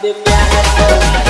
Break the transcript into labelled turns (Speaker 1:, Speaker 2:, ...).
Speaker 1: The akan